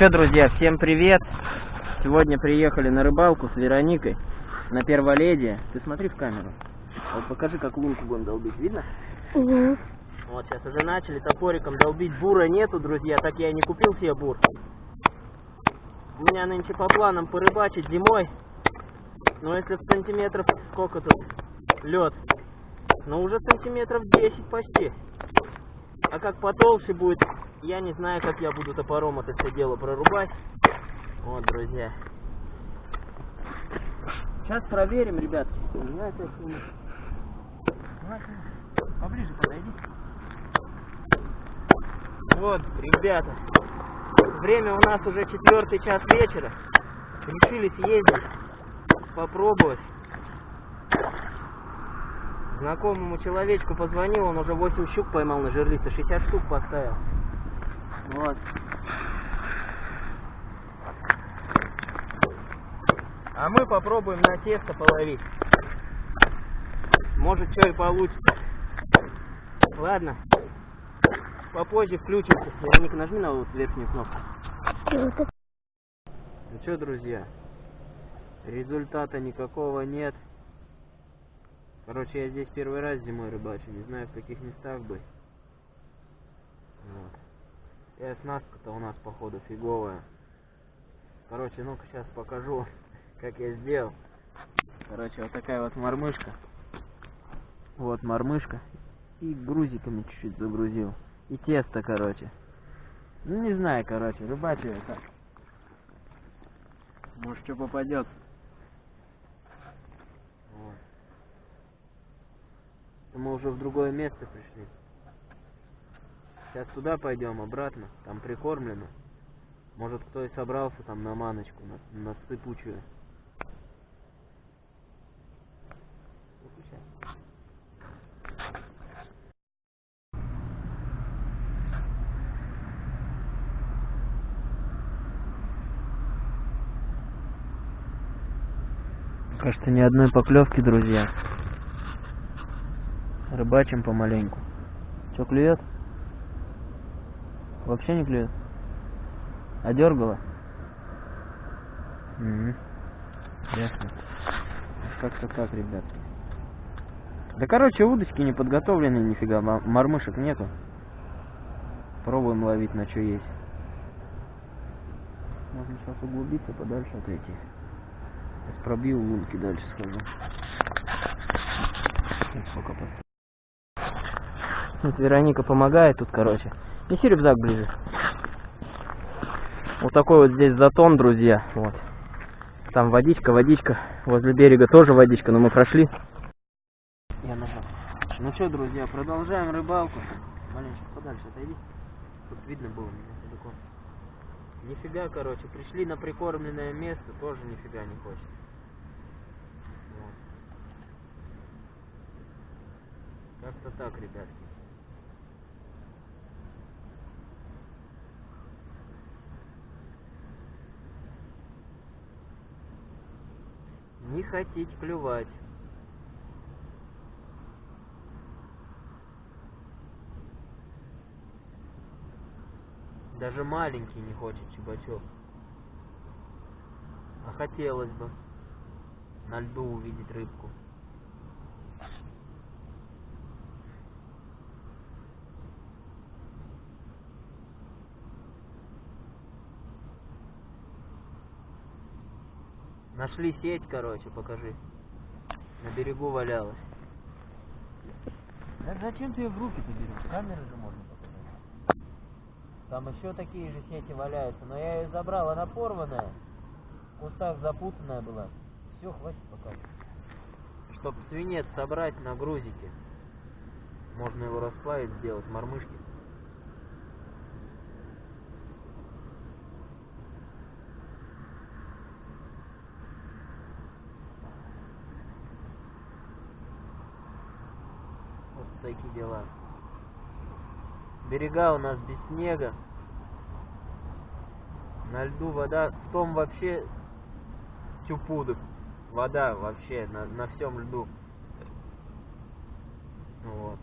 что, друзья, всем привет! Сегодня приехали на рыбалку с Вероникой на Перволедие. Ты смотри в камеру. Вот покажи, как лунку будем долбить. Видно? Угу. Вот сейчас уже начали топориком долбить. Бура нету, друзья, так я и не купил себе бур. У меня нынче по планам порыбачить зимой. Но если в сантиметров, сколько тут лед? Ну уже сантиметров 10 почти. А как потолще будет, я не знаю, как я буду топором это все дело прорубать. Вот, друзья. Сейчас проверим, снимок. Поближе подойди. Вот, ребята. Время у нас уже четвертый час вечера. Решили съездить, попробовать. Знакомому человечку позвонил, он уже 8 щук поймал на жерлице, 60 штук поставил. Вот. А мы попробуем на тесто половить. Может, что и получится. Ладно. Попозже включимся. Вероника, нажми на вот верхнюю кнопку. Ну что, друзья, результата никакого нет. Короче, я здесь первый раз зимой рыбачу, не знаю в каких местах бы. Вот. И оснастка-то у нас, походу, фиговая. Короче, ну-ка сейчас покажу, как я сделал. Короче, вот такая вот мормышка. Вот мормышка. И грузиками чуть-чуть загрузил. И тесто, короче. Ну, не знаю, короче, рыбачу так. Может, что попадет. Вот. Мы уже в другое место пришли. Сейчас туда пойдем, обратно. Там прикормлено. Может, кто и собрался там на маночку, на, на сыпучую. Кажется, ни одной поклевки, друзья. Рыбачим помаленьку. Что, клюет? Вообще не клюет? А дергала? Угу. Ясно. Как-то так, ребят. Да короче, удочки не подготовлены нифига, мормышек нету. Пробуем ловить на что есть. Можно сейчас углубиться, подальше отойти. Сейчас пробью лунки дальше схожу. Сколько поставить? Вот Вероника помогает тут, короче. Неси рюкзак ближе. Вот такой вот здесь затон, друзья. Вот. Там водичка, водичка. Возле берега тоже водичка, но мы прошли. Я нажал. Ну что, друзья, продолжаем рыбалку. Маленечко подальше отойди. Тут видно было меня далеко. Нифига, короче, пришли на прикормленное место, тоже нифига не хочет. Как-то так, ребятки. Не хотеть клювать. Даже маленький не хочет чебачок. А хотелось бы на льду увидеть рыбку. Нашли сеть, короче, покажи. На берегу валялась. Да зачем ты ее в руки-то берешь? Камеры же можно показать. Там еще такие же сети валяются, но я ее забрал, она порванная. В кустах запутанная была. Все, хватит пока. Чтоб свинец собрать на грузике. Можно его расплавить, сделать мормышки. Вот такие дела. Берега у нас без снега. На льду вода, в том вообще тюпудок. Вода вообще на, на всем льду. Вот.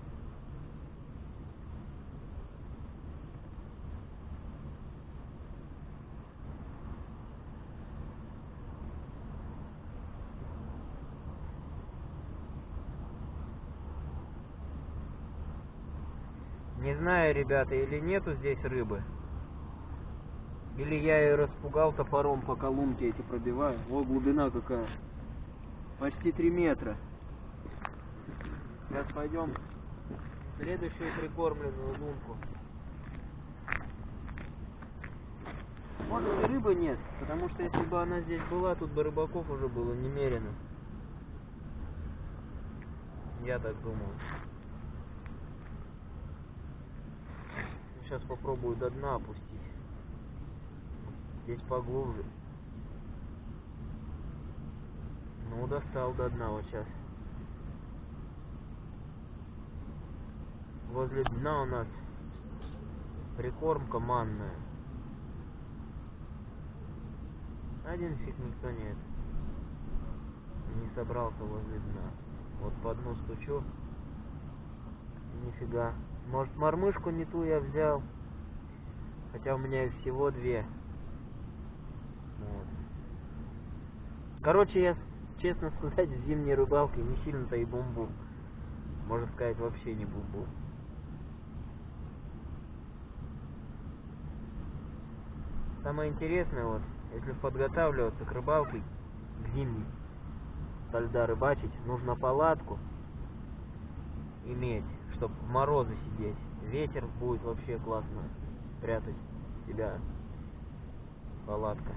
Не знаю, ребята, или нету здесь рыбы. Или я ее распугал топором, пока лунки эти пробиваю. О, глубина какая. Почти 3 метра. Сейчас пойдем следующую прикормленную лунку. Может и рыбы нет, потому что если бы она здесь была, тут бы рыбаков уже было немерено. Я так думаю. Сейчас попробую до дна опустить. Здесь поглубже. Ну, достал до дна вот сейчас. Возле дна у нас прикормка манная. Один фиг никто нет. Не собрался возле дна. Вот по дну стучу. Нифига. Может мормышку не ту я взял. Хотя у меня их всего две. Вот. Короче, я, честно сказать, в зимней рыбалке не сильно-то и бумбу. Можно сказать, вообще не бумбу. Самое интересное, вот, если подготавливаться к рыбалке, к зимней, со льда рыбачить, нужно палатку иметь, чтобы в морозы сидеть. Ветер будет вообще классно прятать себя. Палатка.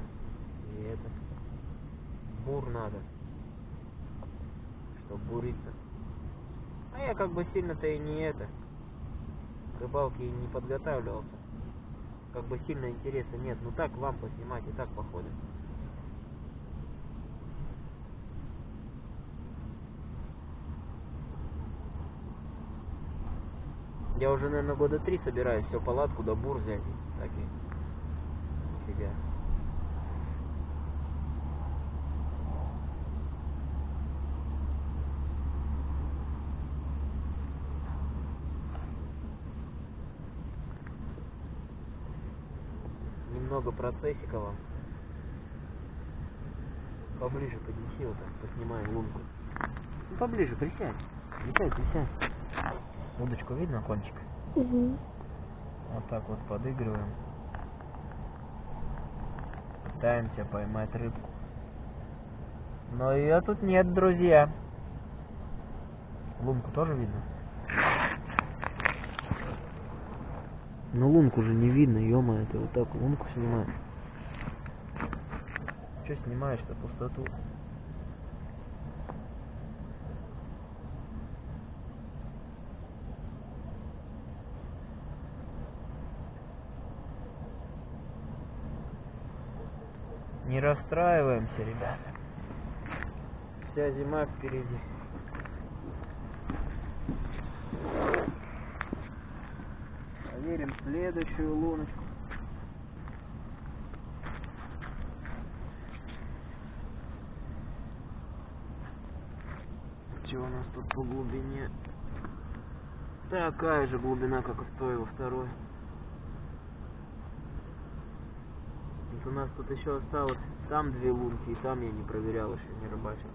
И это. Бур надо. Чтобы буриться. А я как бы сильно-то и не это. К рыбалке не подготавливался. Как бы сильно интереса нет. Ну так вам поснимать и так походит. Я уже, наверное, года три собираюсь все палатку до бур взять. Так и себя. Немного процессика вам. Поближе поднеси вот так, поснимаем лунку. Ну, поближе, присядь. Присядь, присядь. Удочку видно, кончик? Угу. Вот так вот подыгрываем. Пытаемся поймать рыбку. Но ее тут нет, друзья. Лунку тоже видно? Ну лунку же не видно, ё ты вот так лунку снимаешь. Че снимаешь-то пустоту? Не расстраиваемся, ребята. Вся зима впереди. Проверим следующую луночку. Что у нас тут по глубине? Такая же глубина, как и в той во второй. Вот у нас тут еще осталось там две лунки, и там я не проверял еще, не рыбачил.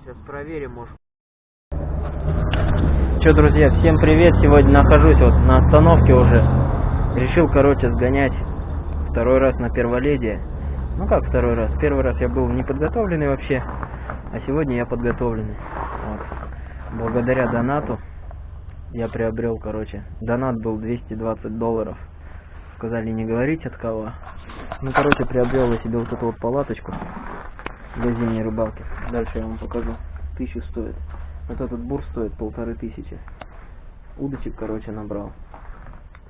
Сейчас проверим, может. Че, друзья, всем привет. Сегодня нахожусь вот на остановке уже. Решил, короче, сгонять второй раз на перволедие. Ну как второй раз? Первый раз я был неподготовленный вообще, а сегодня я подготовленный. Вот. Благодаря донату я приобрел, короче, донат был 220 долларов. Сказали не говорить от кого. Ну, короче, приобрел я себе вот эту вот палаточку для зимней рыбалки. Дальше я вам покажу. Тысячу стоит. Вот этот бур стоит полторы тысячи. Удочек, короче, набрал.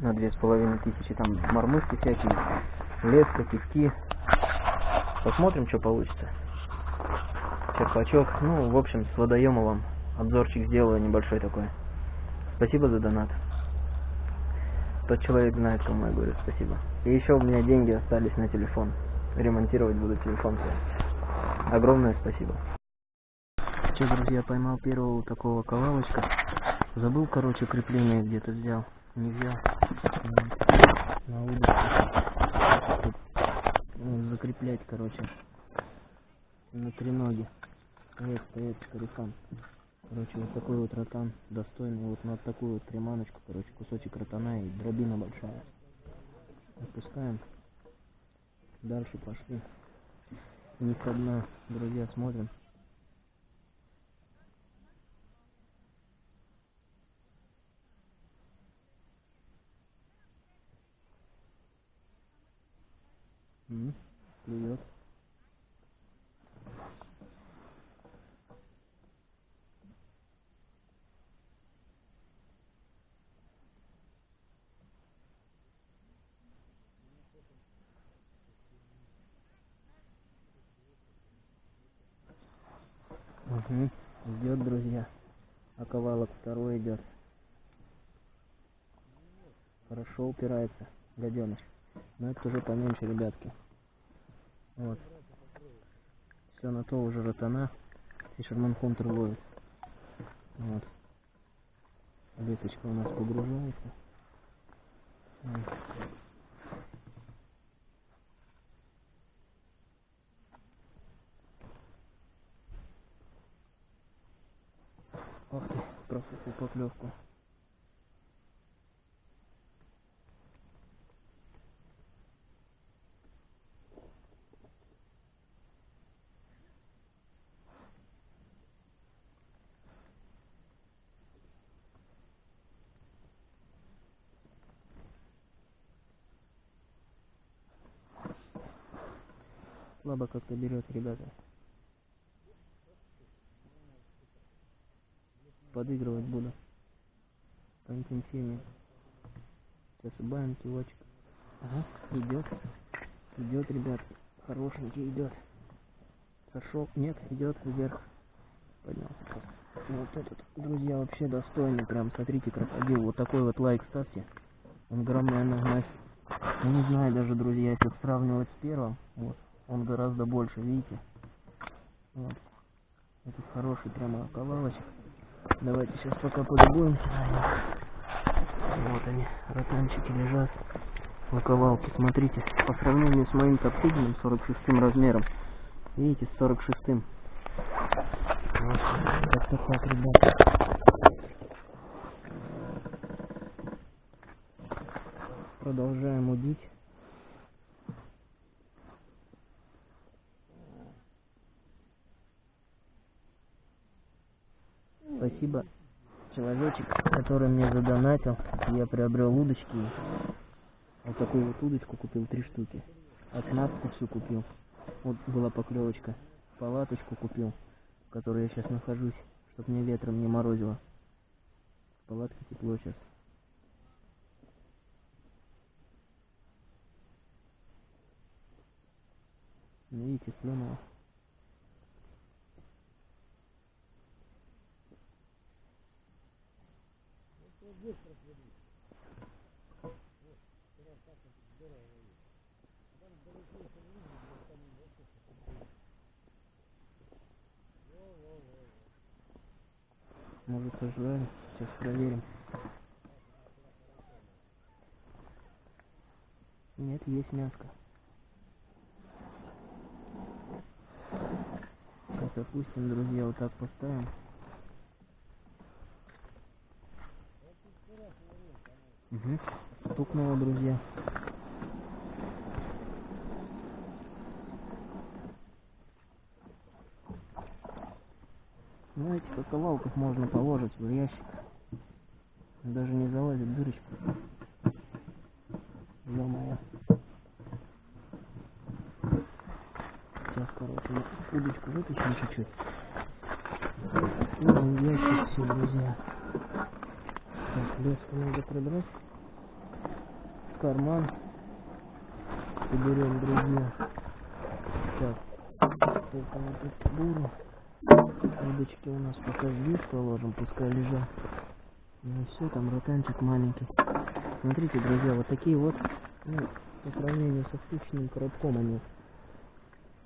На две с половиной тысячи. Там мормышки всякие, леска, кивки. Посмотрим, что получится. Черпачок. Ну, в общем, с водоемом обзорчик сделаю небольшой такой. Спасибо за донат. Тот человек знает, кому я говорю спасибо. И еще у меня деньги остались на телефон. Ремонтировать буду телефон. Огромное спасибо. Че, друзья, поймал первого такого ковалочка. Забыл, короче, крепление где-то взял. Не взял. На удочку. Ну, закреплять, короче. На треноги. Стоит, стоит, корефан. Короче, вот такой вот ротан достойный. Вот на такую вот приманочку, короче, кусочек ротана и дробина большая. Отпускаем. Дальше пошли. Не одна, друзья, смотрим. М, Клюет. Угу. Идет, друзья. Оковалок второй идет. Хорошо упирается, гаденыш. Но это уже поменьше, ребятки. Вот. Все на то уже ротана. Фишерман Хунтер ловит. Вот. Лесочка у нас погружается. Ох ты, профукал поклевку. Слабо как-то берет, ребята. Подыгрывать буду. Поинтенсивнее. Сейчас убавим кивочек. Ага, идет. Идет, ребят. Хорошенький идет. Сошел. Нет, идет вверх. Поднялся. Вот этот, друзья, вообще достойный. Прям, смотрите, крокодил. Вот такой вот лайк ставьте. Он грамм, наверное, на... Я не знаю даже, друзья, если сравнивать с первым. Вот. Он гораздо больше, видите? Вот. Этот хороший прямо оковалочек. Давайте сейчас пока полюбуемся на них. Вот они, ротанчики лежат. Лаковалки, смотрите, по сравнению с моим топтыгелем 46 размером. Видите, с 46 -м. Вот, как-то так, ребята. Продолжаем удить. Спасибо, человечек, который мне задонатил. Я приобрел удочки. Вот такую вот удочку купил, три штуки. Оснастку всю купил. Вот была поклевочка. Палаточку купил, в которой я сейчас нахожусь, чтобы мне ветром не морозило. В палатке тепло сейчас. Видите, слюнула. Может ожидали? Сейчас проверим. Нет, есть мяско. Сейчас опустим, друзья, вот так поставим. Угу. Стукнуло, друзья. Ну, этих оковалков можно положить в ящик. Даже не залазит дырочка. Ё-моё. Сейчас, короче, удочку вытащим чуть-чуть. Ну, в ящик все, друзья. Так, леску надо продрать. В карман. Уберем, друзья. Так, только вот эту буру. Удочки у нас пока здесь положим, пускай лежат. Ну все, там ротанчик маленький. Смотрите, друзья, вот такие вот, ну, по сравнению со спичным коробком они,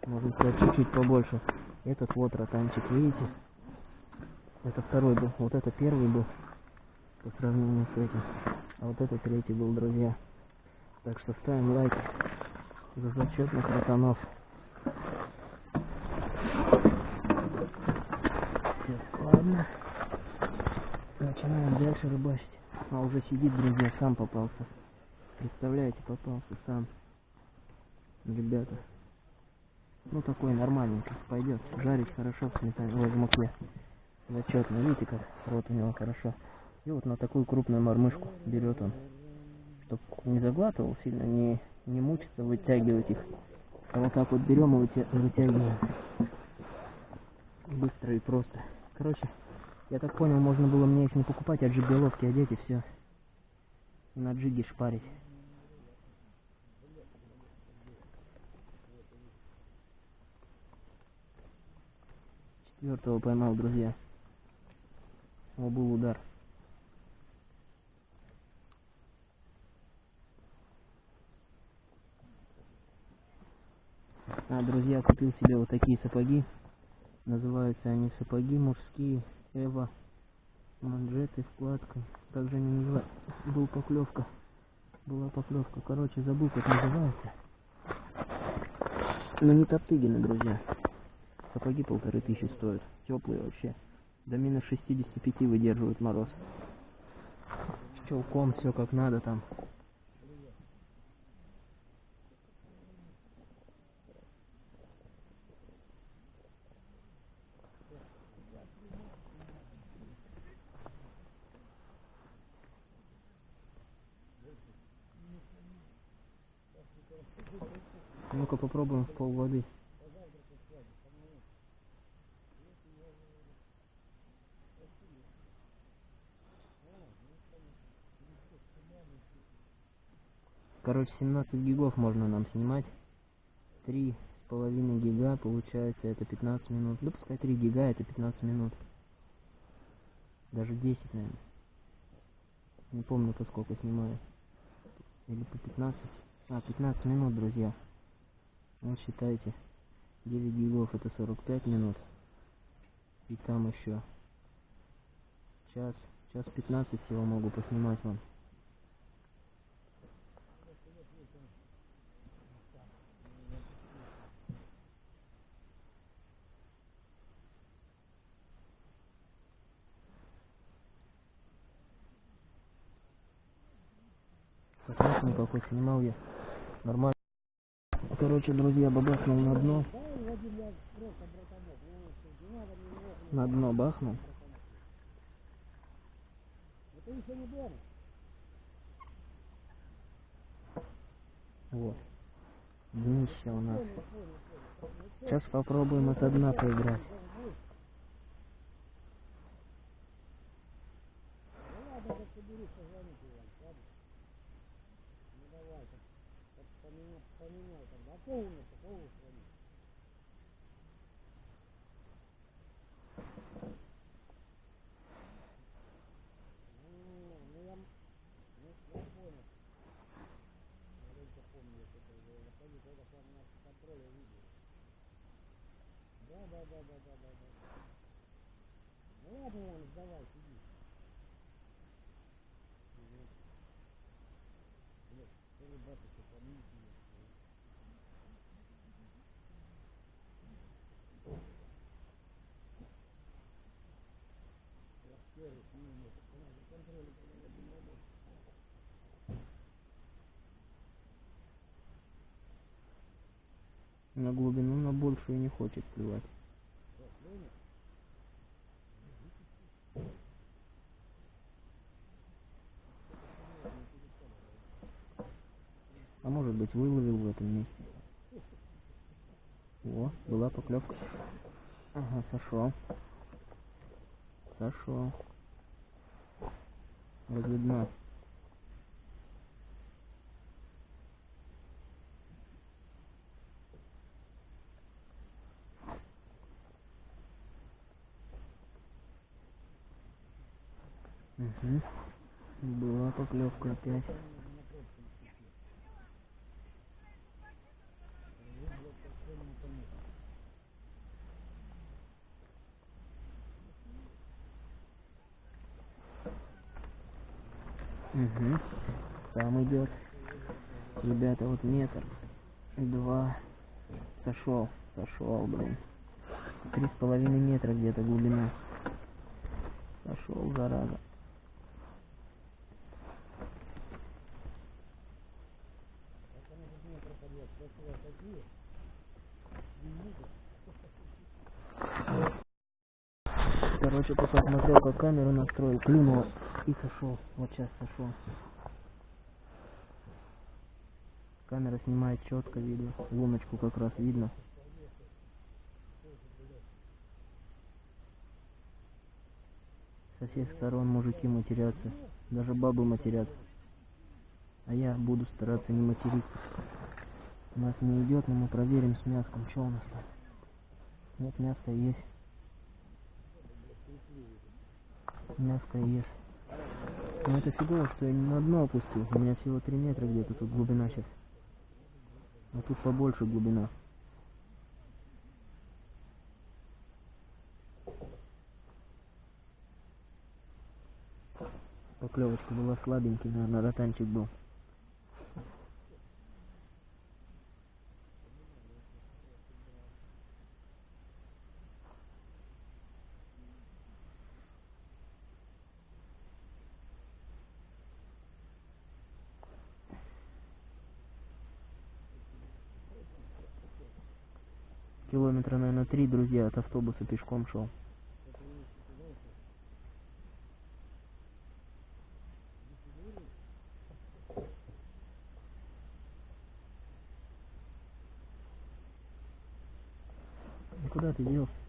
можно сказать, чуть-чуть побольше. Этот вот ротанчик, видите? Это второй был, вот это первый был, по сравнению с этим. А вот это третий был, друзья. Так что ставим лайк за зачетных ротанов. Так, ладно. Начинаем дальше рыбачить. А уже сидит, друзья, сам попался. Представляете, попался сам. Ребята. Ну такой нормальненький, пойдет. Жарить хорошо в сметане, в муке. Зачетно, видите как вот у него хорошо. И вот на такую крупную мормышку берет он. Чтоб не заглатывал сильно, не, не мучиться вытягивать их. А вот так вот берем и вытя- вытягиваем. Быстро и просто. Короче, я так понял, можно было мне их не покупать, а джиголовки одеть и все. И на джиге шпарить. Четвертого поймал, друзья. О, был удар. А, друзья, купил себе вот такие сапоги. Называются они сапоги мужские. Эва. Манжеты, вкладка. Как же они называются? Был поклевка. Была поклевка. Короче, забыл, как называется. Но не Топтыгины, друзья. Сапоги полторы тысячи стоят. Теплые вообще. До минус 65 выдерживают мороз. Челком, все как надо там. Ну-ка попробуем в пол воды. Короче, 17 гигов можно нам снимать. Три с половиной гига, получается, это 15 минут. Да пускай 3 гига, это 15 минут. Даже 10, наверное. Не помню, по сколько снимаю. Или по 15. А, 15 минут, друзья. Вот считайте. 9 гигов это 45 минут. И там еще час, час 15 всего могу поснимать вам. Посмотрим, какой снимал я. Нормально. Короче, друзья, бабахнул на дно. На дно бахнул. Вот. Днище у нас. Сейчас попробуем от дна поиграть. полно такого хранить. Да, да, да, да, да, да, да. Ну ладно, он сдавай, сиди. Нет, ты ребята. На глубину на большую не хочет плевать. А может быть выловил в этом месте. О, была поклевка. Ага, сошел. Сошел. Возле дна. Угу. Была поклевка опять. Угу. Там идет. Ребята, вот метр. Два. Сошел. Сошел, блин. Три с половиной метра где-то глубина. Сошел, зараза. Короче, посмотрел, как камеру настроил, клюнул и сошел. Вот сейчас сошел. Камера снимает четко видно. Луночку как раз видно. Со всех сторон мужики матерятся. Даже бабы матерятся. А я буду стараться не материться. У нас не идет, но мы проверим с мяском, что у нас там. Нет, мяско есть. Мяско есть. Но это фигово, что я не на дно опустил. У меня всего 3 метра где-то тут глубина сейчас. А тут побольше глубина. Поклевочка была слабенький, наверное, ротанчик был. Три, друзья, от автобуса пешком шел. Куда ты делся?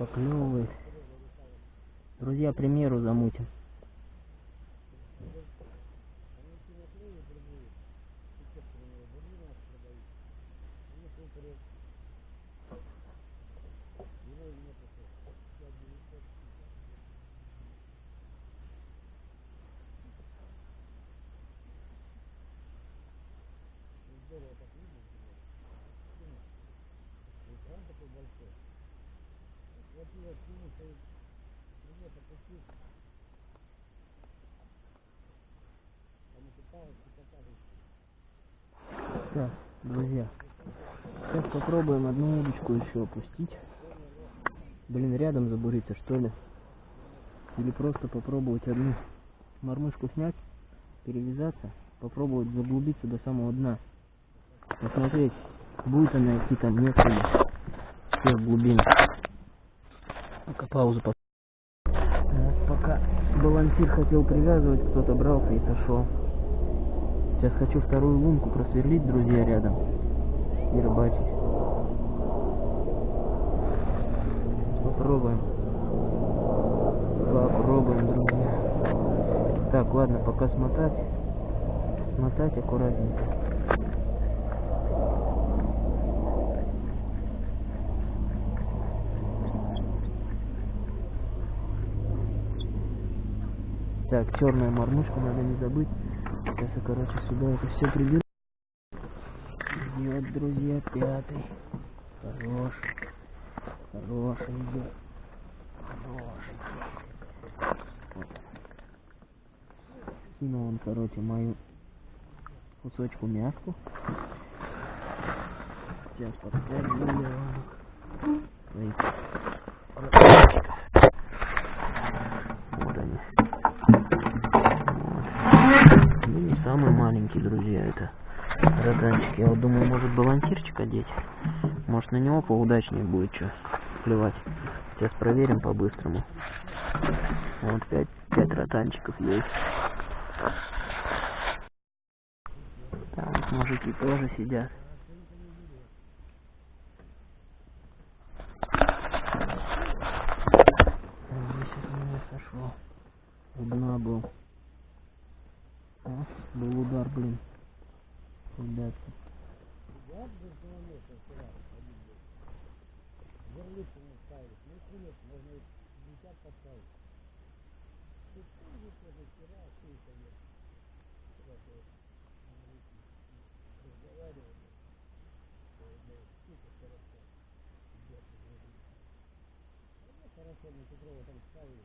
Поклевывает. Друзья, примеру замутим. Попробуем одну удочку еще опустить. Блин, рядом забуриться, что ли? Или просто попробовать одну мормышку снять, перевязаться, попробовать заглубиться до самого дна. Посмотреть, будет она идти там, нет ли. Все в глубине. Пока паузу по... Пока балансир хотел привязывать, кто-то брался и сошел. Сейчас хочу вторую лунку просверлить, друзья, рядом. И рыбачить. Попробуем. Попробуем, друзья. Так, ладно, пока смотать. Смотать аккуратненько. Так, черную мормышку надо не забыть. Сейчас я, короче, сюда это все приберу. Идет, друзья, пятый. Хороший. Хороший идет. Хороший. Вот. Кинул он, короче, мою кусочку мяску. Сейчас своих ротанчиков. Вот они. Вот. Ну, не самый маленький, друзья, это ротанчик. Я вот думаю, может балансирчик одеть. На него поудачнее будет что клевать. Сейчас проверим по-быстрому. Вот пять, пять ротанчиков есть. Там мужики тоже сидят. Сошел. У дна был. О, был удар, блин. Ребятки. Хорошо, мы Петрова там ставили.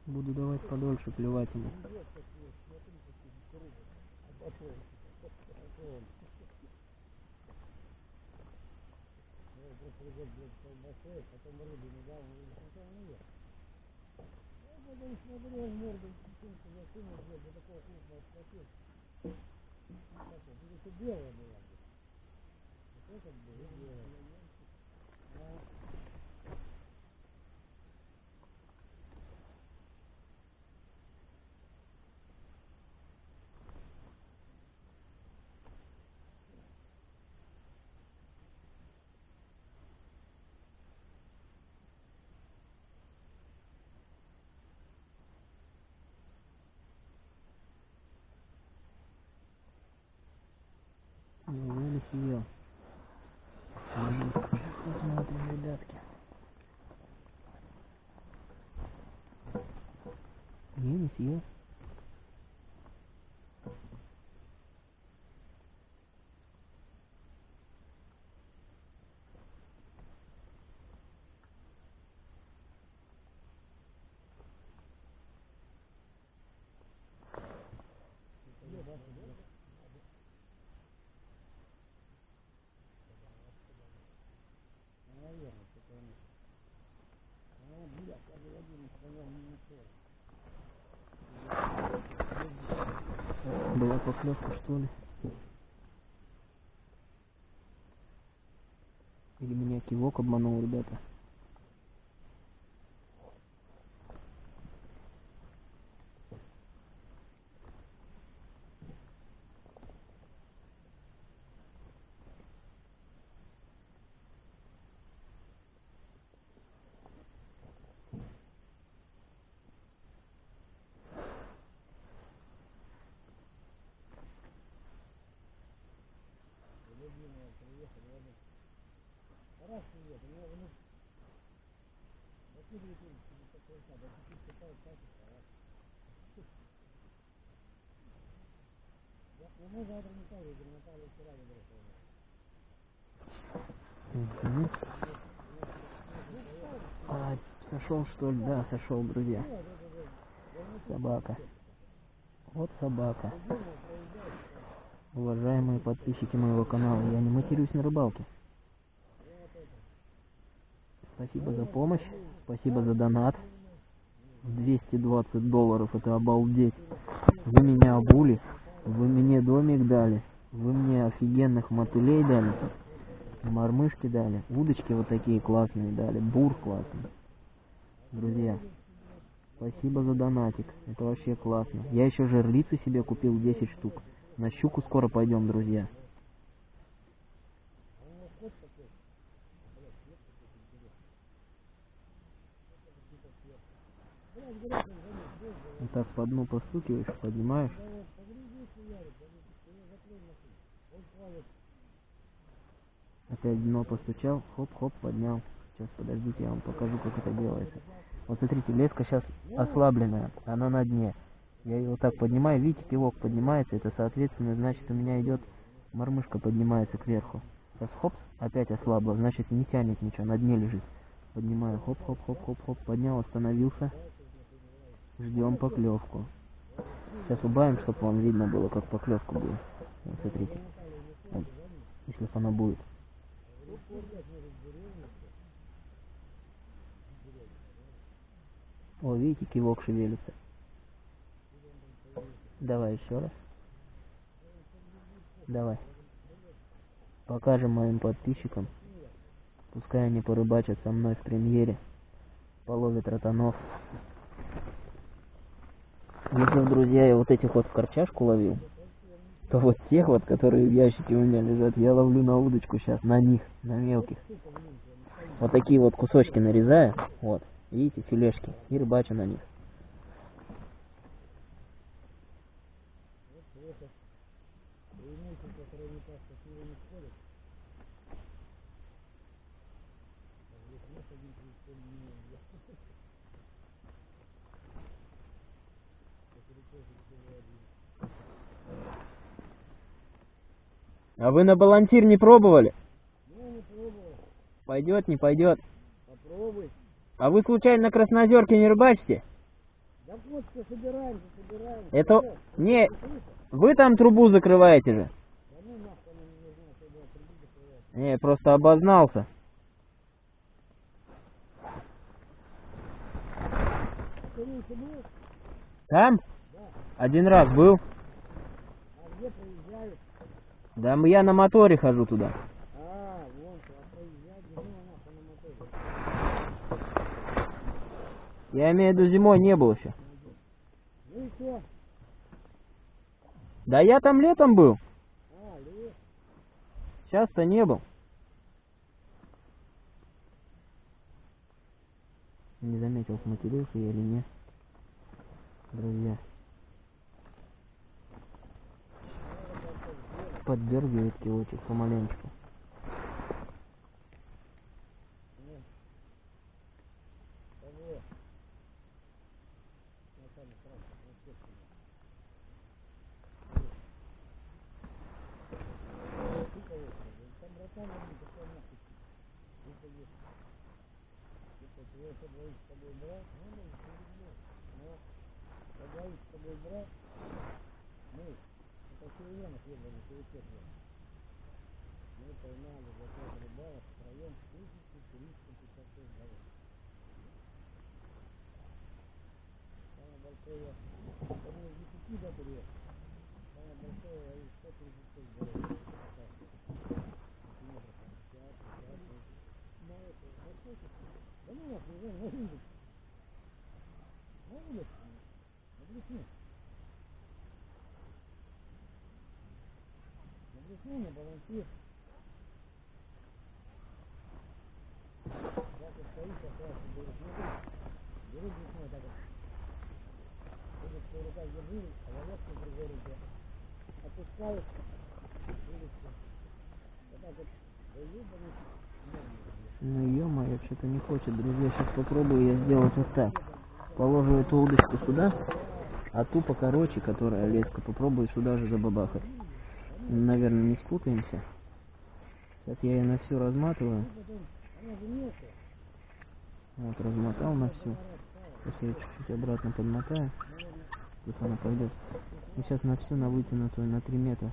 такого крупного схватил. Так вот, это белая была. Вот этот был, и белая. А, Ну, не съел. Посмотрим, ребятки. Не, не съел. ну, наверное, что-то он... А, блядь, я бы один понял, не нашел. Была поклевка, что ли? Или меня кивок обманул, ребята? Любимая приехали, я говорю, раз привет, у меня внук. Вот ты говорит, тебе такой сад, а теперь считает качество, раз. Я, ну мы завтра не так, я говорю, Наталья вчера выбросила. Мгм. А, сошел что ли? Да, сошел, друзья. Собака. Вот собака. Уважаемые подписчики моего канала, я не матерюсь на рыбалке. Спасибо за помощь, спасибо за донат. 220 долларов, это обалдеть. Вы меня обули, вы мне домик дали, вы мне офигенных мотылей дали, мормышки дали, удочки вот такие классные дали, бур классный. Друзья, спасибо за донатик, это вообще классно. Я еще жерлицу себе купил 10 штук. На щуку скоро пойдем, друзья. Вот так по дну постукиваешь, поднимаешь. Опять дно постучал, хоп-хоп, поднял. Сейчас подождите, я вам покажу, как это делается. Вот смотрите, леска сейчас ослабленная, она на дне. Я ее вот так поднимаю, видите, кивок поднимается, это соответственно значит у меня идет мормышка поднимается кверху. Сейчас хоп, опять ослабла, значит не тянет ничего, на дне лежит. Поднимаю, хоп, хоп, хоп, хоп, хоп, поднял, остановился. Ждем поклевку. Сейчас убавим, чтобы вам видно было, как поклевка будет. Вот смотрите. Если она будет. О, видите, кивок шевелится. Давай еще раз. Давай. Покажем моим подписчикам. Пускай они порыбачат со мной в премьере. Половят ротанов. Если, друзья, я вот этих вот в корчашку ловил, то вот тех вот, которые в ящике у меня лежат, я ловлю на удочку сейчас, на них, на мелких. Вот такие вот кусочки нарезаю, вот, видите, филешки, и рыбачу на них. Преимущество, которое не так красиво не сходит. Здесь нет один прицел не А вы на балансир не пробовали? Ну, не пробовал. Пойдет, не пойдет. Попробуй. А вы случайно на Краснозерке не рыбачите? Да вот что собираемся, собираемся. Это... Всё. Не, вы там трубу закрываете же. Да ну нахуй не нужна, закрывать. Не, просто обознался. Там? Да. Один раз был. Да я на моторе хожу туда. Я имею в виду зимой не был еще. Да я там летом был. Сейчас-то не был. Не заметил, сматерился я или нет. Друзья. Поддергивает килочек помаленечку. Кого? Ну, там сразу, ну, естественно. Ты кого? Там братан один, какой нахуй. Ты поедешь. Типа, твой что двоих с тобой брат? Ну, не люблю. Но, двоих с тобой брат, Приоритет был. Мы поймали за пять рыбалок втроем 1356 голов. Самое большое, по-моему, из 10 да, были. Самое большое, из 136 голов. Так, метров, там, 50, 50, на это, на сколько? Да ну нахуй, я на улице. На улице, на блесне. На на балансир. Так вот стоит, как раз, говорит, смотри, беру блесной, так вот. Будет в руках держи, а волоску в другой руке. Опускаю, вылезти. Вот так вот, Ну ё-моё, что-то не хочет, друзья. Сейчас попробую я сделать вот так. Положу эту удочку сюда, а ту покороче, которая леска, попробую сюда же забабахать. Наверное, не спутаемся. Сейчас я ее на всю разматываю. Вот, размотал на всю. Сейчас я чуть-чуть обратно подмотаю. Пусть она пойдет. И сейчас на всю, на вытянутую, на 3 метра.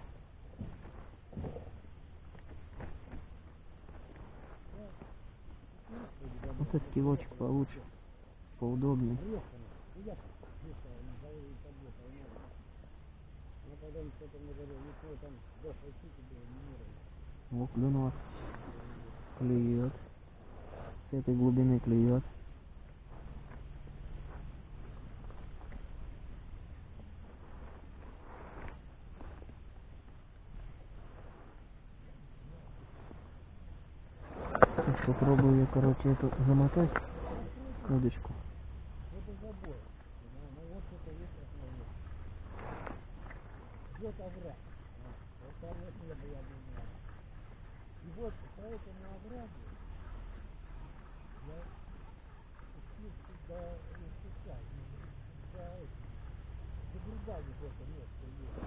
Вот этот кивочек получше. Поудобнее. Ну, потом что-то мне говорил, ничего там до фальшики было не О, клюнула. Клюет. С этой глубины клюет. Попробую я, короче, эту замотать удочку. Это забор. Ну, ну вот это есть основное. Вот овраг. Вот, там вот небо я думаю. И вот по этому оврагу я спустился до Иисуса, до до Гурбани вот это место есть.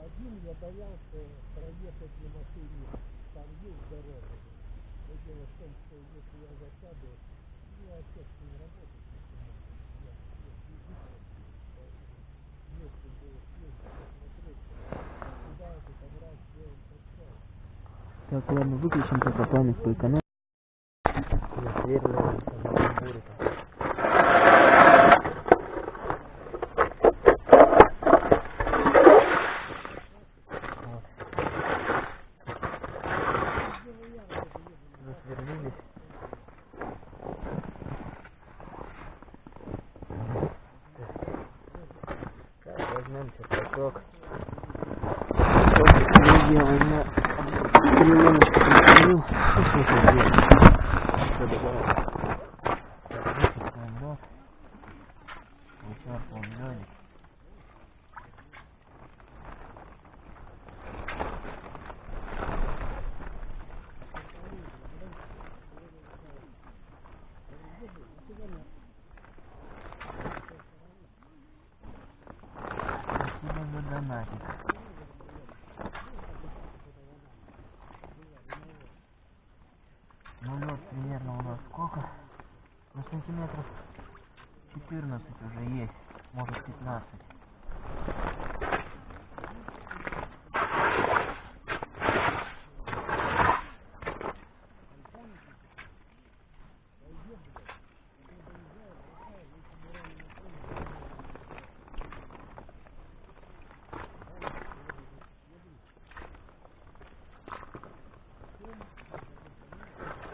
Один я боялся проехать на машине, там есть дорога. Но дело в том, что если я засяду, ну, отец не работает. Я, я физически, если бы съездить, посмотреть, куда этот овраг, где он торчал. Так, ладно, выключим пока память по экономике. Ну, что тут делать? Всё, добавил. Так, выпускаем рот. Вычерпываем лёдик. Спасибо за донатик. Ну лед примерно у нас сколько? Ну сантиметров 14 уже есть, может 15.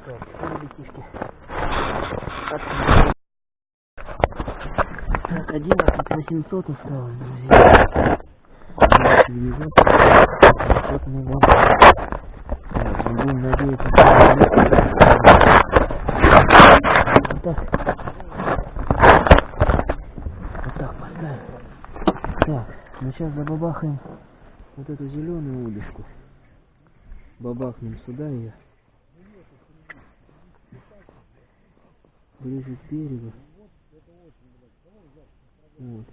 Так, все, ребятишки. Так, так, 11 800 осталось, друзья. Вот мы вам. Мы будем надеяться, что Вот так. Вот так поставим. Так, ну сейчас забабахаем вот эту зеленую удочку. Бабахнем сюда ее. ближе к берегу. Вот.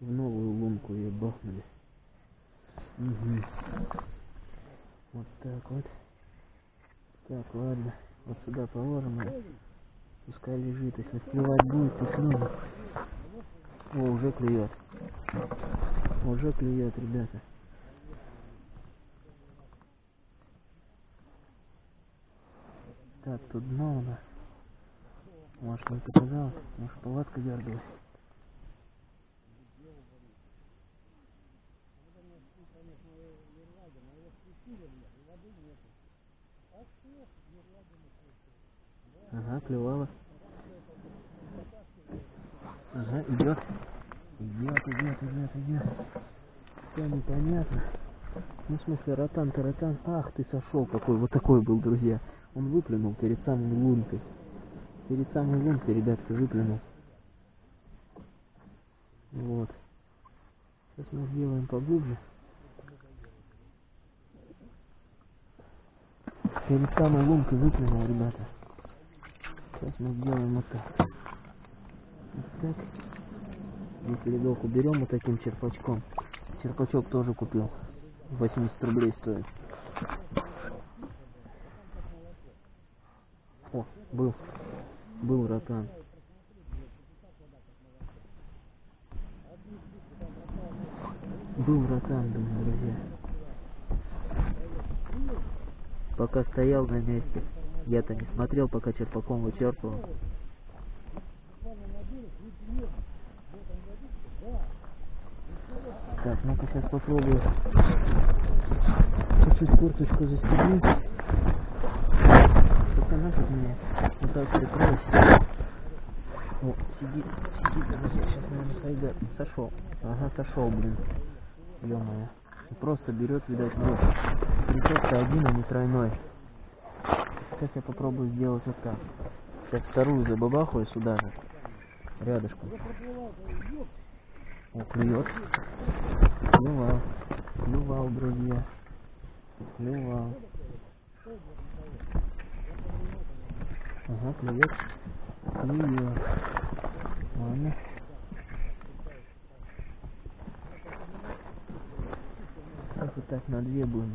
В новую лунку ее бахнули. Угу. Вот так вот. Так, ладно. Вот сюда положим ее. Пускай лежит. Если клевать будет, то клюнет. О, уже клюет. Уже клюет, ребята. Так, тут дно у нас. Может, не показалось? Может, палатка дергалась? Ага, клевала. Ага, идет. Идет, идет, идет, идет. Все непонятно. Ну, в смысле, ротан-то ротан. Ах, ты сошел какой. Вот такой был, друзья. Он выплюнул перед самой лункой. Перед самой лункой, ребятка, выплюнул. Вот. Сейчас мы сделаем поглубже. Перед самой лункой выплюнул, ребята. Сейчас мы сделаем вот так. Вот так. Здесь ледовку берем вот таким черпачком. Черпачок тоже купил. 80 рублей стоит. О, был. Был ротан. Был ротан, думаю, друзья. Пока стоял на месте. Я-то не смотрел, пока черпаком вычерпывал. Так, ну-ка сейчас попробую чуть-чуть курточку застегнуть. Хотя нафиг мне вот так прикройся. О, сидит, сидит, друзья, сейчас, наверное, сойдет. Сошел. Ага, сошел, блин. Ё-моё. Просто берет, видать, вот. Крючок-то один, а не тройной. Сейчас я попробую сделать вот так. Сейчас вторую забабахаю сюда же. Рядышком. О, клюет. Клювал. Клювал, друзья. Клювал. Ага, клюет. Клюет. Ладно. Сейчас вот так на две будем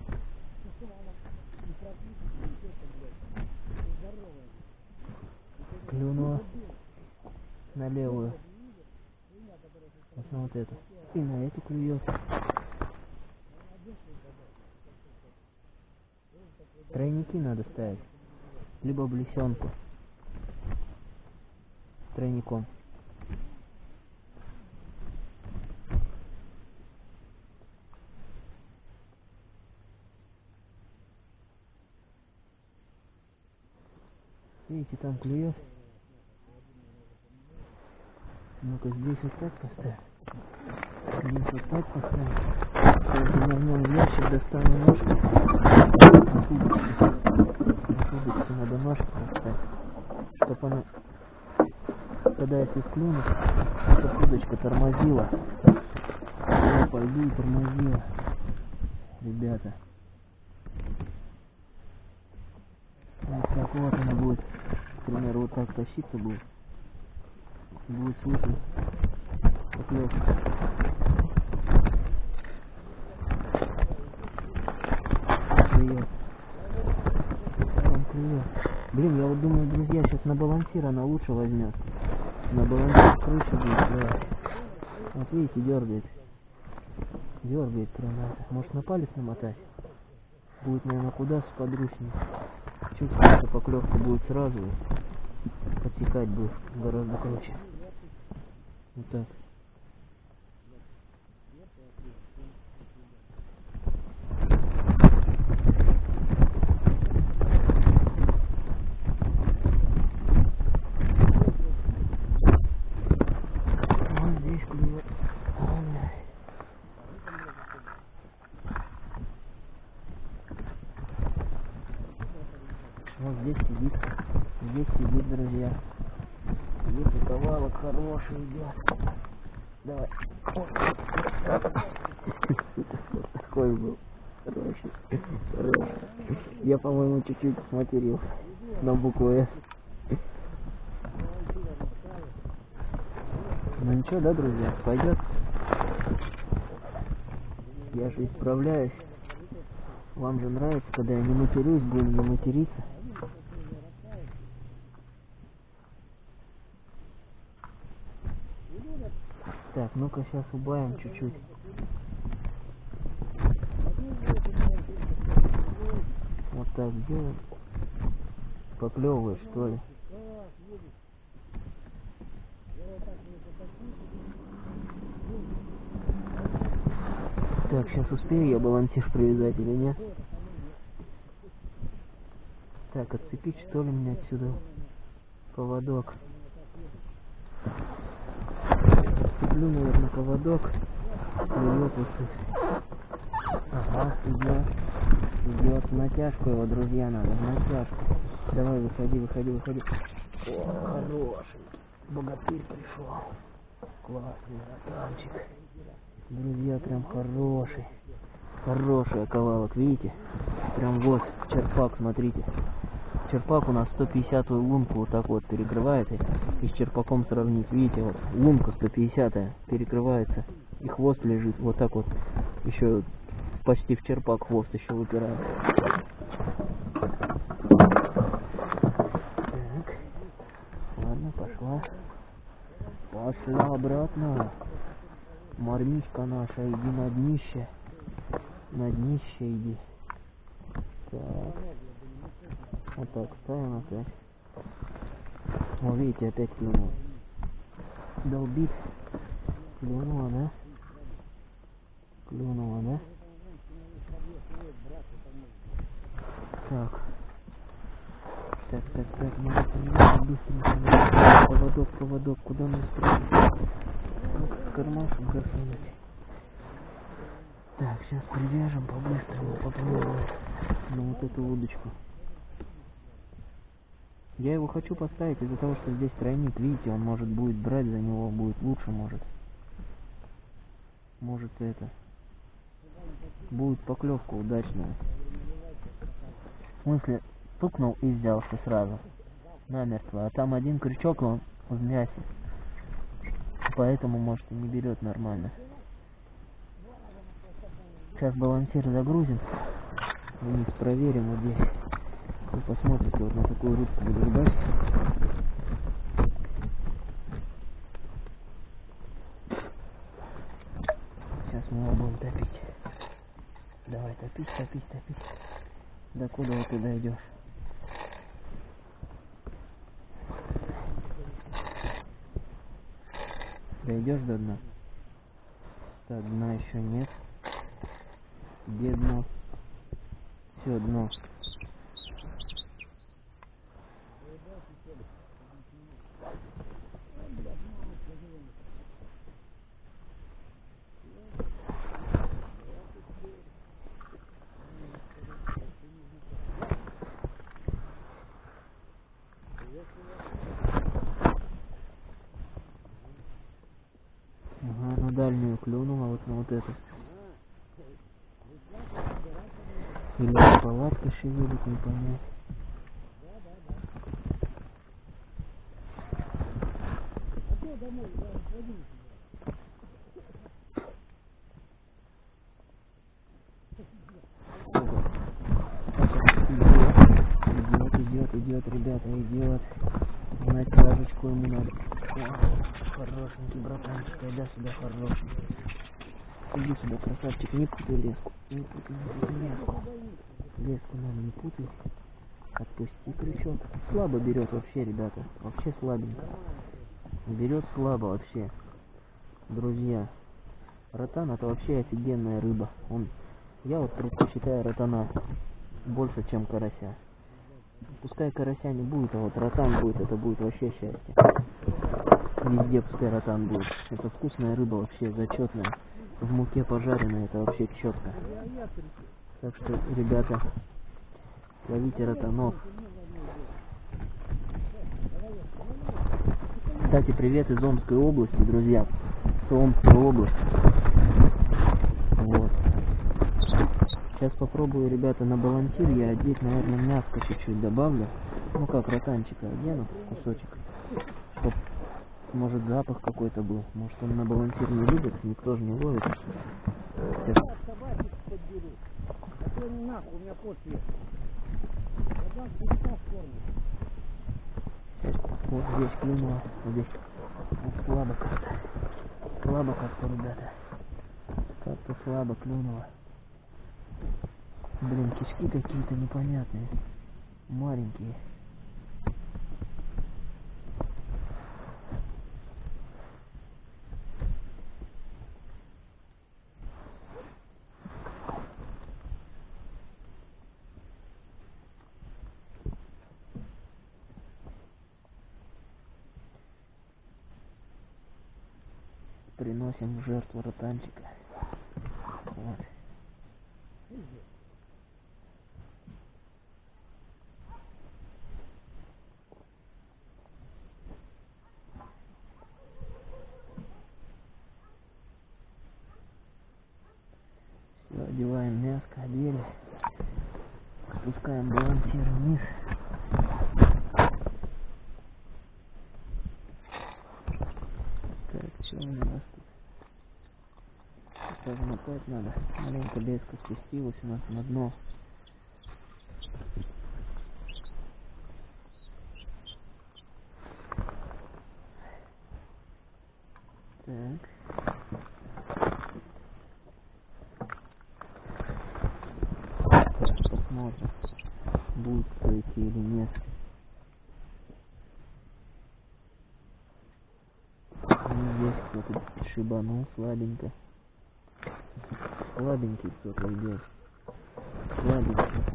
Клюнула на левую. Вот на вот эту. И на эту клюет. Тройники надо ставить. Либо блесенку. Тройником. Видите, там клюет. Ну-ка здесь вот так поставь. Здесь вот так поставь. Сейчас я в ящик, достану ножку. На удочку. На удочку надо ножку поставить. Чтоб она, когда если склюнет, чтоб удочка тормозила. Я пойду и тормозила. Ребята. Вот так вот она будет. К примеру, вот так тащиться будет. Будет слышно поклевка. Клюет. Там клюет. Блин, я вот думаю, друзья, сейчас на балансир она лучше возьмет. На балансир крыша будет клевать. Вот видите, дергает. Дергает прямо. Может на палец намотать? Будет, наверное, куда сподручнее. Чуть эта поклевка будет сразу. И Подтекать будет гораздо круче. Вот так. Вот здесь клюет. Ай. Вот здесь сидит. Здесь сидит, друзья. Здесь и ковалок хороший идет. Давай. Вот такой был. Хороший. Хороший. Я, чуть-чуть сматерился на букву С. Ну ничего, да, друзья, пойдет. Я же исправляюсь. Вам же нравится, когда я не матерюсь, будем не материться. Так, ну-ка сейчас убавим чуть-чуть. Вот так сделаем. Поклевываешь, что ли? Так, сейчас успею я балансир привязать или нет? Так, отцепить что ли мне отсюда поводок? Отцеплю, наверное, поводок. Ага, идет. Идет натяжку его, друзья, надо, натяжку. Давай, выходи, выходи, выходи. О, хороший. Богатырь пришел. Классный братанчик. Друзья, прям хороший. Хороший оковалок, видите? Прям вот, черпак, смотрите. Черпак у нас 150 лунку вот так вот перекрывает. И с черпаком сравнить. Видите, вот лунка 150 перекрывается. И хвост лежит вот так вот. Еще почти в черпак хвост еще выпирает. Так. Ладно, пошла. Пошла обратно. Мармишка наша, иди на днище. На днище иди. Так. Вот так ставим опять. О, видите, опять клюнул. Долбит. Клюнула, да? Клюнула, да? Так. Так, так, так, надо понимать, быстренько. Поводок, поводок, куда мне спрятать? Ну-ка, в кармашек засунуть. Так, сейчас привяжем по-быстрому, попробуем на вот эту удочку. Я его хочу поставить из-за того, что здесь тройник, видите, он может будет брать за него, будет лучше, может. Может это. Будет поклевка удачная. В смысле, стукнул и взялся сразу. Намертво. А там один крючок, он в мясе. Поэтому, может, и не берет нормально. Сейчас балансир загрузим. Вниз проверим вот здесь. Вы посмотрите, вот на такую рыбку буду рыбачить. Сейчас мы его будем топить. Давай, топить, топить, топить. До куда ты дойдешь? Дойдешь до дна? До дна еще нет. Где дно? Все, дно. Ага, на дальнюю клюнула, вот на вот эту. Или палатка шевелит, не понять. А то домой, я сходил Идет, идет, идет, ребята, идет. Натяжечку ему надо. О, хорошенький айда сюда, хорошенький. Иди сюда, красавчик, не путай леску. Не путай, леску. Леску надо не путай. Отпусти крючок. Слабо берет вообще, ребята. Вообще слабенько. Берет слабо вообще. Друзья. Ротан это вообще офигенная рыба. Он, я вот предпочитаю ротана больше, чем карася. Пускай карася не будет, а вот ротан будет, это будет вообще счастье. Везде пускай ротан будет. Это вкусная рыба вообще, зачетная. В муке пожаренная, это вообще четко. Так что, ребята, ловите ротанов. Кстати, привет из Омской области, друзья. Это Омская область. Вот. Сейчас попробую, ребята, на балансир я одеть, наверное, мяско чуть-чуть добавлю. Ну как, ротанчика одену, кусочек. Может, запах какой-то был. Может, он на балансир не любит, никто же не ловит. Сейчас Я собаки подберу. А то не нахуй, у меня кот есть. Я дам петуха в форме. Вот здесь клюнуло, вот здесь. Слабо как-то. Слабо как-то, ребята. Как-то слабо клюнуло. Блин, кишки какие-то непонятные. Маленькие. Приносим в жертву ротанчика. Вот. Все, одеваем мяско, одели. Спускаем балансир вниз. Так, что у нас тут? Мотать надо. Маленько леска спустилась у нас на дно. Так. Посмотрим, будет идти или нет. Ну, здесь кто-то шибанул слабенько. Слабенький кто-то идет. Слабенький.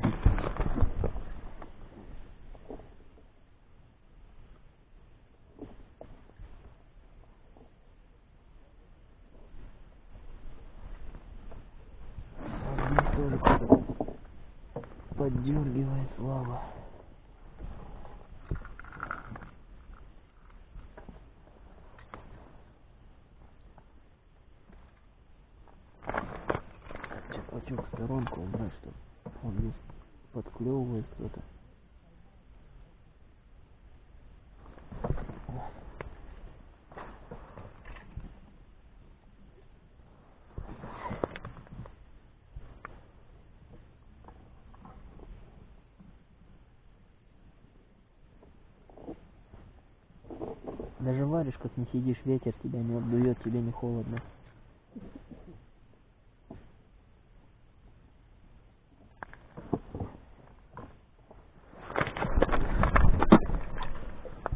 как не сидишь, ветер тебя не обдует, тебе не холодно.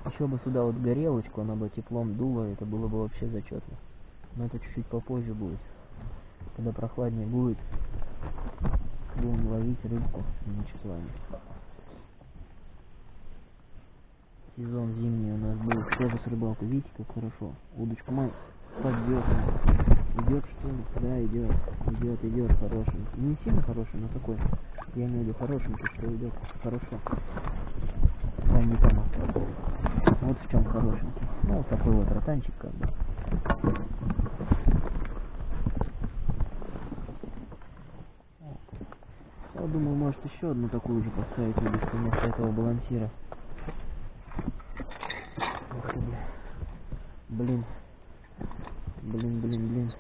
Еще бы сюда вот горелочку, она бы теплом дула, это было бы вообще зачетно. Но это чуть-чуть попозже будет. Когда прохладнее будет, будем ловить рыбку, а ничего с вами. Сезон зимний у нас был тоже с рыбалкой. Видите, как хорошо. Удочку мать подъет. Идет что ли? Да, идет. Идет, идет хорошенький. Не сильно хороший, но такой. Я имею в виду хорошенький, что идет хорошо. Да, не там. Вот в чем хорошенький. Ну, вот такой вот ротанчик как бы. Думаю, может еще одну такую же поставить удочку вместо этого балансира. Блин. Блин, блин, блин.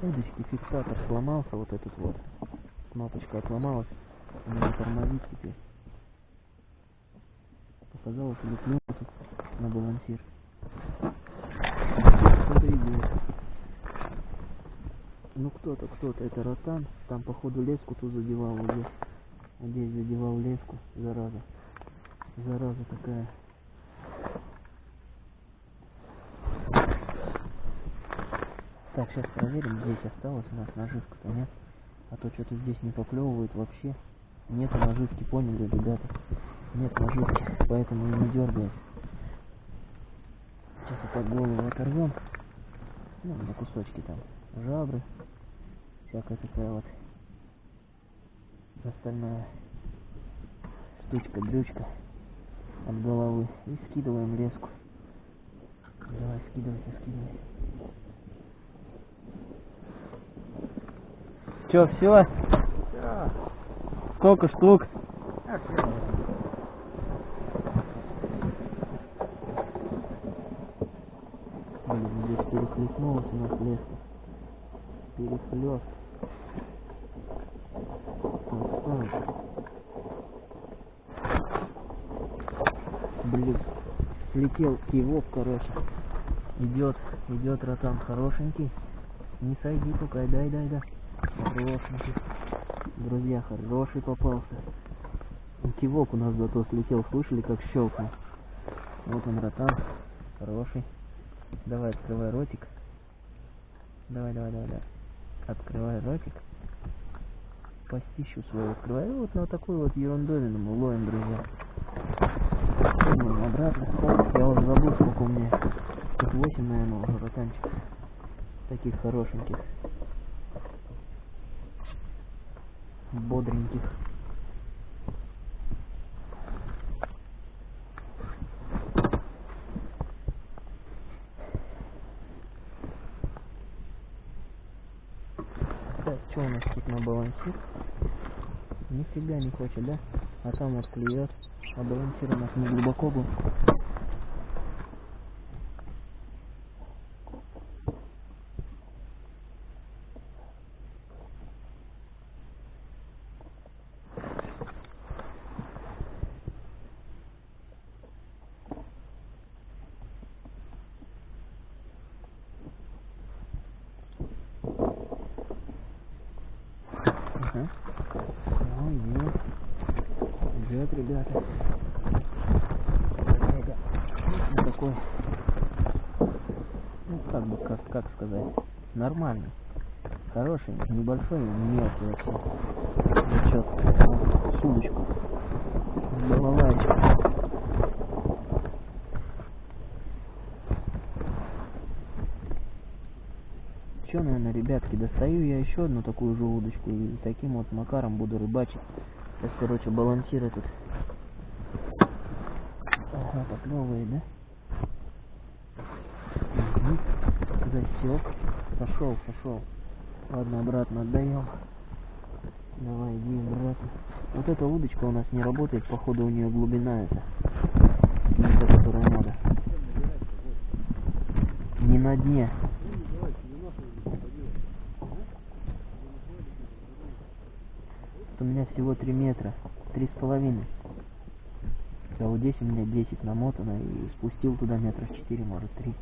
Удочки фиксатор сломался, вот этот вот. Кнопочка отломалась. Он не тормозит теперь. Показалось, тут на балансир. Кто-то идет. Ну кто-то, кто-то, это ротан. Там походу леску тут задевал здесь. Вот здесь задевал леску, зараза. Зараза такая. Так, сейчас проверим, здесь осталось у нас наживка-то, нет? А то что-то здесь не поклевывает вообще. Нет наживки, поняли, ребята? Нет наживки, поэтому и не дергает. Сейчас опять голову оторвем. Ну, на кусочки там. Жабры. Всякая такая вот остальная штучка, дрючка от головы. И скидываем леску. Давай, скидывайся, скидывай. Че, все? Да. Сколько штук? Блин, здесь перехлестнулась у нас леска. Перехлест. Вот так. Блин, слетел кивок, короче. Идет, идет ротан хорошенький. Не сойди только, дай, дай, дай. Хорошенький. Друзья, хороший попался. Кивок у нас зато слетел, слышали, как щелкнул. Вот он ротан, хороший. Давай, открывай ротик. Давай, давай, давай, давай. Открывай ротик. Постищу свою открывай. Вот на такую вот ерундовину мы ловим, друзья. Обратно. Я уже забыл, сколько у меня. Тут 8, наверное, уже ротанчиков. Таких хорошеньких. Бодреньких. Так, что у нас тут на балансир? Нифига не хочет, да? А там вот клюет. А балансир у нас не глубоко был. Ага. Ой, идет. Идет, ребята. Коллега. Вот такой. Ну, как бы, как, как сказать. Нормальный. Хороший, небольшой, не мелкий вообще. Зачет. Вот, Судочку. Балалайка. Че, наверное, ребятки, достаю я еще одну такую же удочку и таким вот макаром буду рыбачить. Сейчас, короче, балансир этот. Ага, поклевывает, да? Угу. Засек. Сошел, сошел. Ладно, обратно отдаем. Давай, иди обратно. Вот эта удочка у нас не работает, походу у нее глубина эта. Не та, которая надо. Не на дне. у меня всего 3 метра, три с половиной. А вот здесь у меня 10 намотано и спустил туда метров 4, может 3.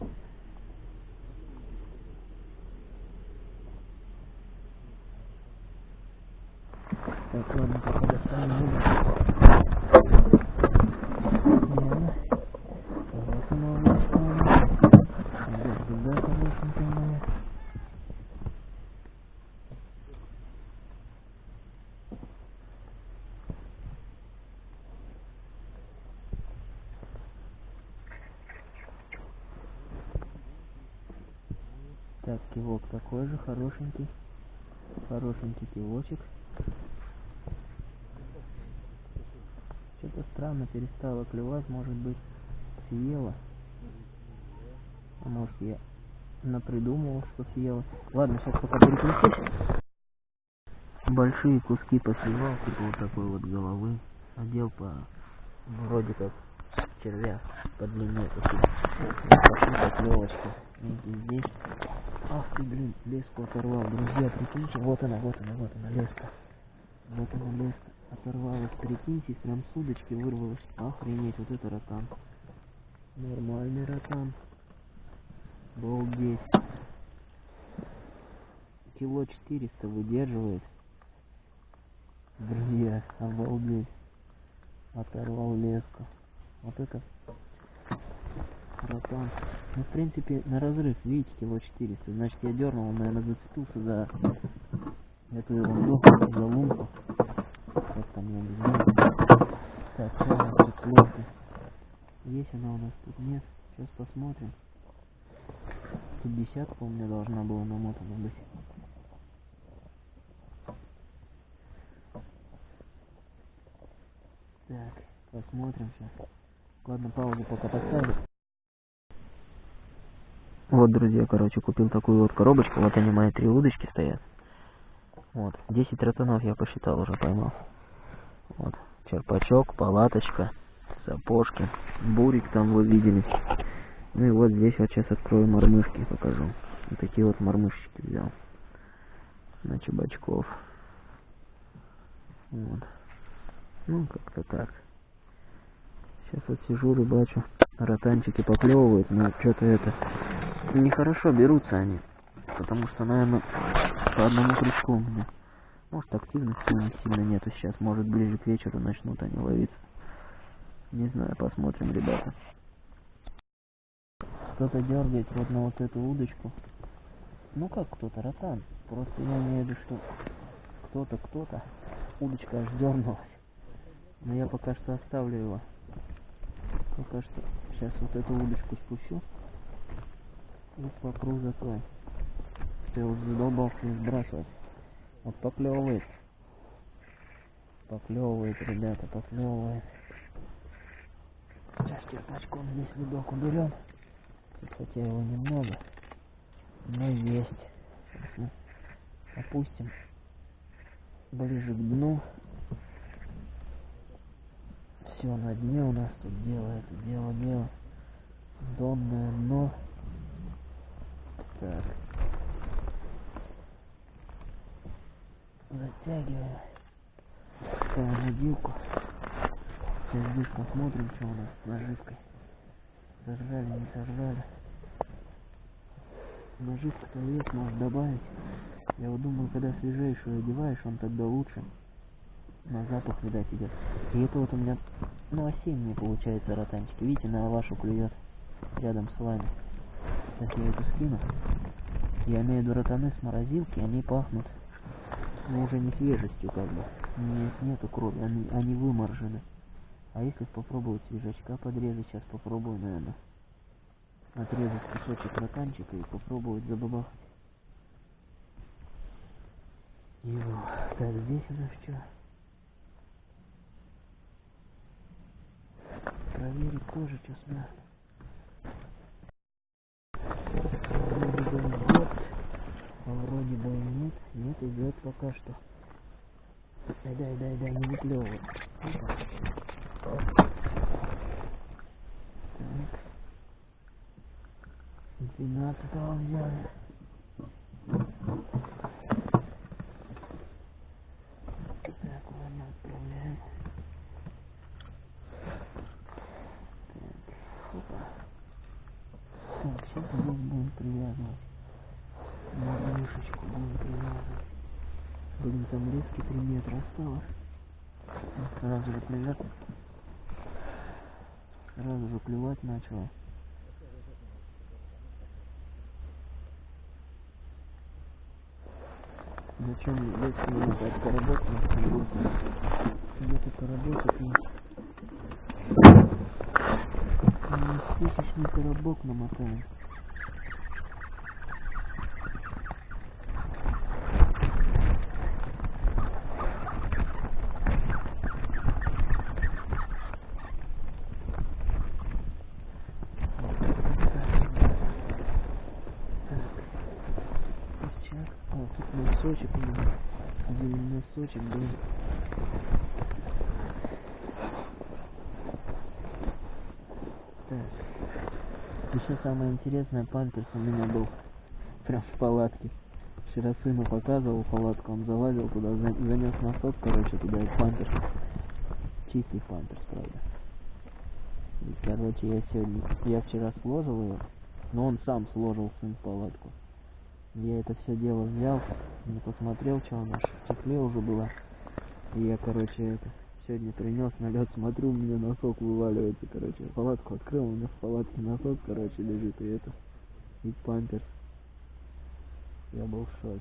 Так, ладно, пока достанем удочку. Смело. Хорошая ловушка у нас. Идёт сюда хорошенькая моя. Так, кивок такой же, хорошенький. Хорошенький кивочек. Что-то странно перестало клевать, может быть, съела. А может я напридумывал, что съела. Ладно, сейчас пока переключусь. Большие куски посливал, типа вот такой вот головы. Одел по вроде как червя по длине такие. Пошли поклевочки. Видите, здесь. Ах ты, блин, леску оторвал. Друзья, прикиньте, вот она, вот она, вот она, леска. Вот она, леска. Оторвалась, прикиньте, прям с удочки вырвалась. Охренеть, вот это ротан. Нормальный ротан. Обалдеть. Кило 400 выдерживает. Друзья, обалдеть. Оторвал леску. Вот это ротан. Ну, в принципе, на разрыв, видите, кило 400. Значит, я дернул, он, наверное, зацепился за эту ерунду, за лунку. Как там, не знаю. Так, что у нас тут с лункой? Есть она у нас тут? Нет. Сейчас посмотрим. Тут десятка у меня должна была намотана быть. Так, посмотрим сейчас. Ладно, паузу пока поставлю. Вот, друзья, короче, купил такую вот коробочку. Вот они, мои три удочки стоят. Вот, 10 ротанов я посчитал уже поймал. Вот, черпачок, палаточка, сапожки, бурик там вы видели. Ну и вот здесь вот сейчас открою мормышки покажу. Вот такие вот мормышечки взял. На чебачков. Вот. Ну, как-то так. Сейчас вот сижу, рыбачу. Ротанчики поклевывают, но что-то это... Нехорошо берутся они. Потому что, наверное, по одному крючку у меня. Может, активности них сильно нету сейчас. Может, ближе к вечеру начнут они ловиться. Не знаю, посмотрим, ребята. Кто-то дергает вот на вот эту удочку. Ну как кто-то, ротан. Просто я имею в виду, что кто-то, кто-то. Удочка аж дернулась. Но я пока что оставлю его. Пока что сейчас вот эту удочку спущу. И попру за той. Что я уже задолбался сбрасывать. Вот поклевывает. Поклевывает, ребята, поклевывает. Сейчас черпачком здесь видок уберем. Хотя его немного. Но есть. Опустим ближе к дну. Все на дне у нас тут делает, дело, дело. Донное дно. Так. Затягиваем. Ставим набилку. Сейчас здесь посмотрим, что у нас с наживкой. Сожрали, не сожрали. Наживка-то есть, может добавить. Я вот думаю, когда свежайшую одеваешь, он тогда лучше. На запах, видать, идет. И это вот у меня, ну, осенние получается ротанчики. Видите, на вашу клюет рядом с вами. Сейчас я эту скину. Я имею в виду ротаны с морозилки, они пахнут, ну, уже не свежестью, как бы. Нет, нету крови, они, они выморожены. А если попробовать свежачка подрезать, сейчас попробую, наверное, отрезать кусочек ротанчика и попробовать забабахать. Его. Так, здесь у нас что? Проверить тоже, что с мясом. Вроде бы идет, а вроде бы нет. Нет, идет пока что. Дай, дай, дай, дай, не выплевывай. Так. 12 взяли. Так, ладно, отправляем. Так, опа. Так, сейчас здесь будем привязывать. Мормышечку будем привязывать. Блин, там лески 3 метра осталось. Сразу же привязывать. Сразу же клевать начало. Зачем если мне так поработать? Где-то поработать есть. Тысячный коробок намотаем. Сейчас. О, тут носочек у меня. Один носочек был. Так. Еще самое интересное, памперс у меня был прям в палатке. Вчера сыну показывал палатку, он залазил туда, за- занес носок, короче, туда и памперс. Чистый памперс, правда. И, короче, я сегодня, я вчера сложил его, но он сам сложил сын палатку. Я это все дело взял, не посмотрел, что она ж в тепле уже была. И я, короче, это сегодня принес на лед, смотрю, у меня носок вываливается, короче. Палатку открыл, у меня в палатке носок, короче, лежит, и это, и памперс. Я был в шоке.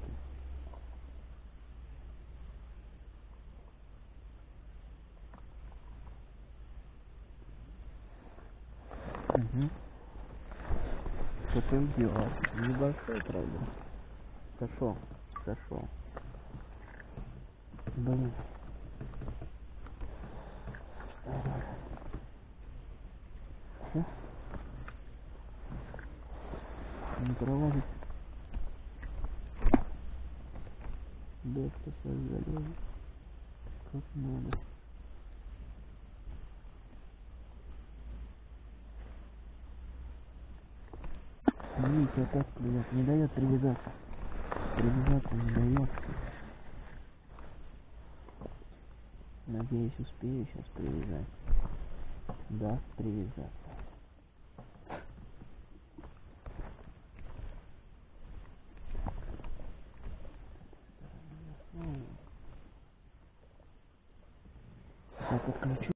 Угу. Что ты сделал? Небольшой, правда. Сошел, сошел. Блин. Всё? Не пролазит. Да, что залезет. Как надо. Видите, опять клюет. Не дает привязаться. Привязаться не дает. Надеюсь, успею сейчас привязать. Да, привязаться. Так, отключу.